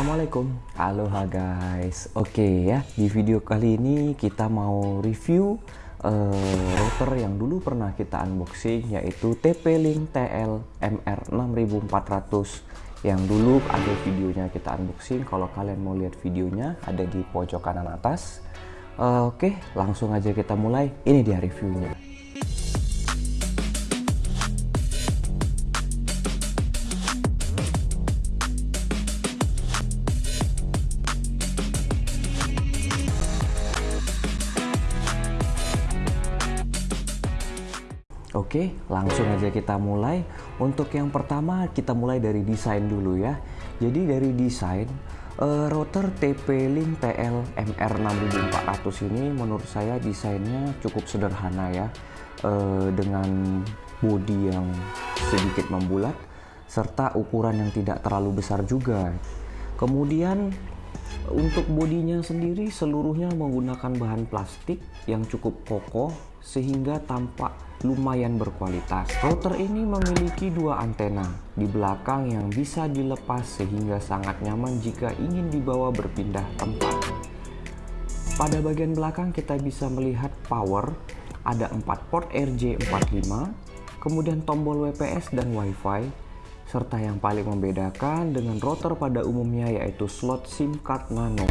Assalamualaikum. Aloha guys. Oke ya. Di video kali ini kita mau review uh, router yang dulu pernah kita unboxing yaitu TP-Link TL MR6400 yang dulu ada videonya kita unboxing. Kalau kalian mau lihat videonya ada di pojok kanan atas. Uh, Oke langsung aja kita mulai. Ini dia reviewnya Oke, langsung aja kita mulai. Untuk yang pertama, kita mulai dari desain dulu ya. Jadi dari desain, uh, router TP-Link TL MR6400 ini menurut saya desainnya cukup sederhana ya. Uh, dengan bodi yang sedikit membulat, serta ukuran yang tidak terlalu besar juga. Kemudian untuk bodinya sendiri seluruhnya menggunakan bahan plastik yang cukup kokoh sehingga tampak lumayan berkualitas. Router ini memiliki dua antena di belakang yang bisa dilepas sehingga sangat nyaman jika ingin dibawa berpindah tempat. Pada bagian belakang kita bisa melihat power, ada 4 port RJ45, kemudian tombol WPS dan WiFi, serta yang paling membedakan dengan router pada umumnya yaitu slot SIM card nano.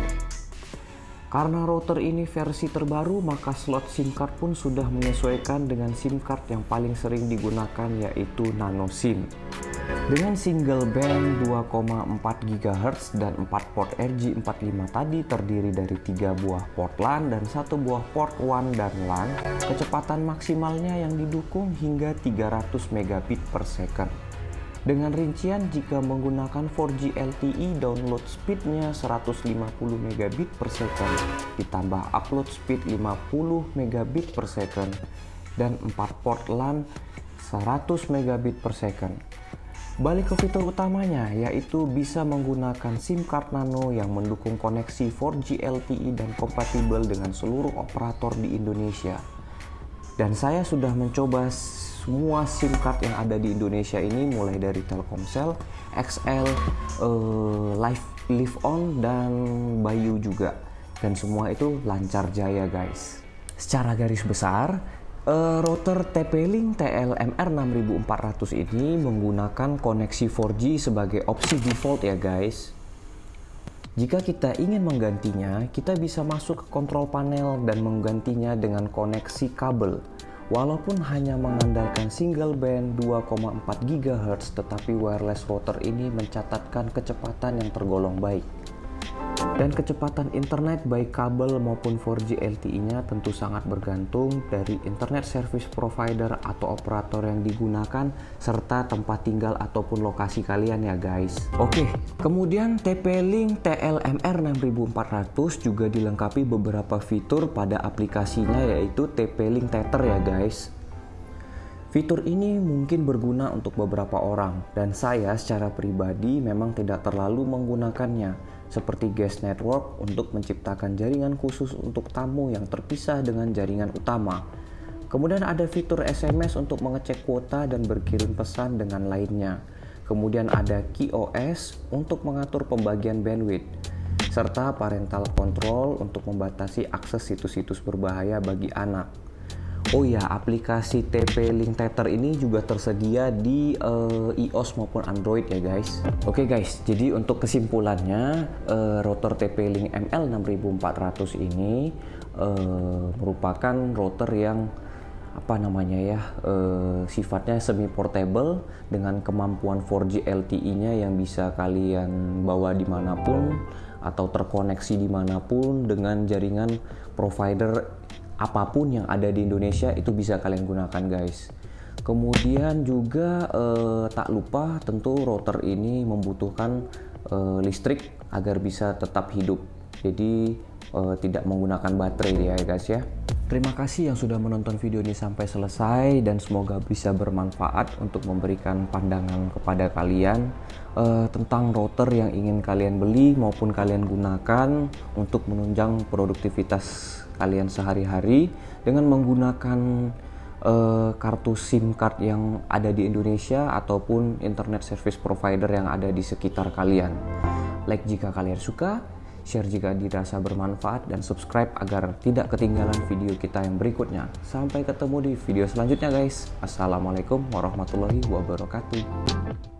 Karena router ini versi terbaru, maka slot SIM card pun sudah menyesuaikan dengan SIM card yang paling sering digunakan yaitu nano SIM. Dengan single band 2,4 GHz dan 4 port RJ45 tadi terdiri dari 3 buah port LAN dan satu buah port WAN dan LAN, kecepatan maksimalnya yang didukung hingga 300 megabit per second. Dengan rincian jika menggunakan 4G LTE download speednya 150 megabit per second ditambah upload speed 50 megabit per second dan 4 port LAN 100 megabit per second. Balik ke fitur utamanya yaitu bisa menggunakan SIM card nano yang mendukung koneksi 4G LTE dan kompatibel dengan seluruh operator di Indonesia. Dan saya sudah mencoba semua SIM card yang ada di Indonesia ini mulai dari Telkomsel, XL, uh, Live Live On dan Bayu juga. Dan semua itu lancar jaya guys. Secara garis besar, uh, router TP-Link TLMR6400 ini menggunakan koneksi 4G sebagai opsi default ya guys. Jika kita ingin menggantinya, kita bisa masuk ke kontrol panel dan menggantinya dengan koneksi kabel. Walaupun hanya mengandalkan single band 2,4 GHz, tetapi wireless router ini mencatatkan kecepatan yang tergolong baik. Dan kecepatan internet baik kabel maupun 4G LTE-nya tentu sangat bergantung dari internet service provider atau operator yang digunakan serta tempat tinggal ataupun lokasi kalian ya guys. Oke, kemudian TP-Link TLMR 6400 juga dilengkapi beberapa fitur pada aplikasinya yaitu TP-Link Tether ya guys. Fitur ini mungkin berguna untuk beberapa orang dan saya secara pribadi memang tidak terlalu menggunakannya seperti guest network untuk menciptakan jaringan khusus untuk tamu yang terpisah dengan jaringan utama. Kemudian ada fitur SMS untuk mengecek kuota dan berkirim pesan dengan lainnya. Kemudian ada KeyOS untuk mengatur pembagian bandwidth serta parental control untuk membatasi akses situs-situs berbahaya bagi anak. Oh ya, aplikasi TP Link Tether ini juga tersedia di uh, iOS maupun Android ya guys. Oke okay guys, jadi untuk kesimpulannya uh, router TP Link ML6400 ini uh, merupakan router yang apa namanya ya uh, sifatnya semi portable dengan kemampuan 4G LTE-nya yang bisa kalian bawa di mana pun atau terkoneksi di mana pun dengan jaringan provider apa pun yang ada di Indonesia itu bisa kalian gunakan guys. Kemudian juga eh, tak lupa tentu router ini membutuhkan eh, listrik agar bisa tetap hidup. Jadi eh, tidak menggunakan baterai ya guys ya. Terima kasih yang sudah menonton video ini sampai selesai dan semoga bisa bermanfaat untuk memberikan pandangan kepada kalian uh, tentang router yang ingin kalian beli maupun kalian gunakan untuk menunjang produktivitas kalian sehari-hari dengan menggunakan uh, kartu SIM card yang ada di Indonesia ataupun internet service provider yang ada di sekitar kalian. like jika kalian suka, share jika dirasa bermanfaat, dan subscribe agar tidak ketinggalan video kita yang berikutnya. Sampai ketemu di video selanjutnya guys. Assalamualaikum warahmatullahi wabarakatuh.